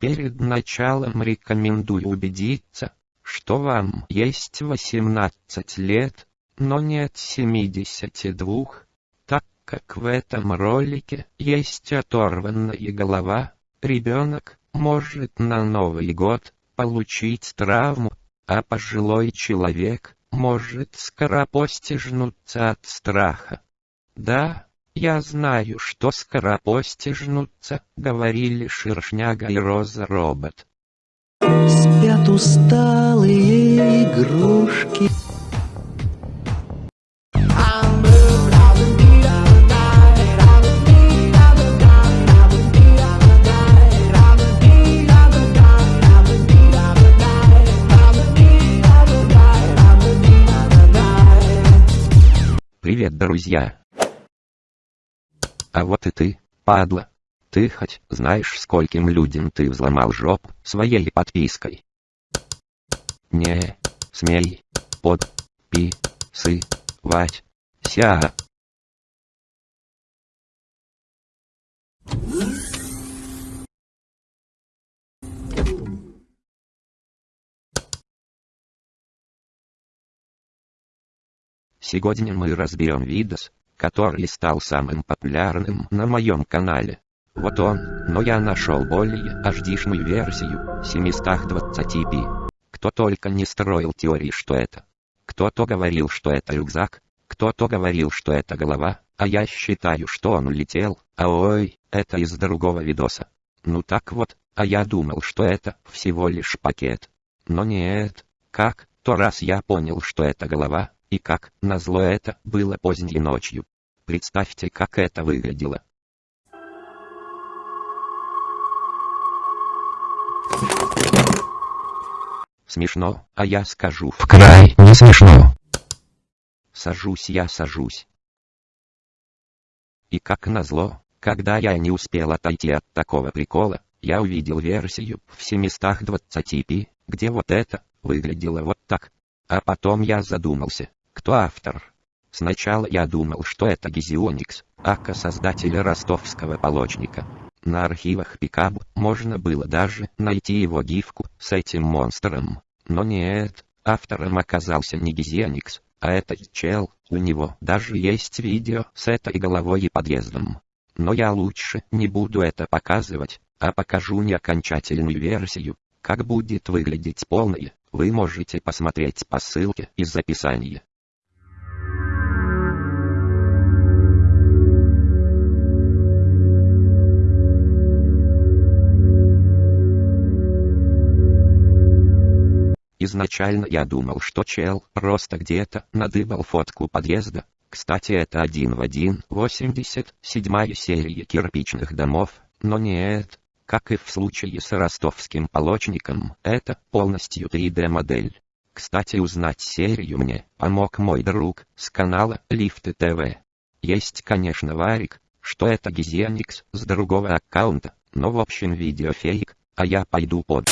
Перед началом рекомендую убедиться, что вам есть 18 лет, но нет 72, так как в этом ролике есть оторванная голова, ребенок может на Новый год получить травму, а пожилой человек может скоропостижнуться от страха. Да, я знаю, что скоропостижнуться, говорили Шершняга и Роза Робот. Спят усталые игрушки. Привет, друзья! А вот и ты, падла. Ты хоть знаешь, скольким людям ты взломал жопу своей подпиской? Не, смей, под, пи, сы, ся. Сегодня мы разберем видос, который стал самым популярным на моем канале. Вот он, но я нашел более HD-шную версию, 720p. Кто только не строил теории, что это. Кто-то говорил, что это рюкзак, кто-то говорил, что это голова, а я считаю, что он улетел, а ой, это из другого видоса. Ну так вот, а я думал, что это всего лишь пакет. Но нет, как, то раз я понял, что это голова, и как, назло это, было поздней ночью. Представьте, как это выглядело. Смешно, а я скажу в край не смешно. Сажусь я сажусь. И как назло, когда я не успел отойти от такого прикола, я увидел версию в 720p, где вот это выглядело вот так. А потом я задумался, кто автор? Сначала я думал, что это Гизионикс, ака создатель ростовского полочника. На архивах Пикаб можно было даже найти его гифку с этим монстром. Но нет, автором оказался не Гизионикс, а этот чел, у него даже есть видео с этой головой и подъездом. Но я лучше не буду это показывать, а покажу не окончательную версию, как будет выглядеть полная, вы можете посмотреть по ссылке из описания. Изначально я думал, что чел просто где-то надыбал фотку подъезда. Кстати, это один в один 87 серия кирпичных домов, но нет, как и в случае с ростовским полочником, это полностью 3D-модель. Кстати, узнать серию мне помог мой друг с канала Лифты ТВ. Есть, конечно, варик, что это Гизианикс с другого аккаунта, но в общем видео фейк, а я пойду под...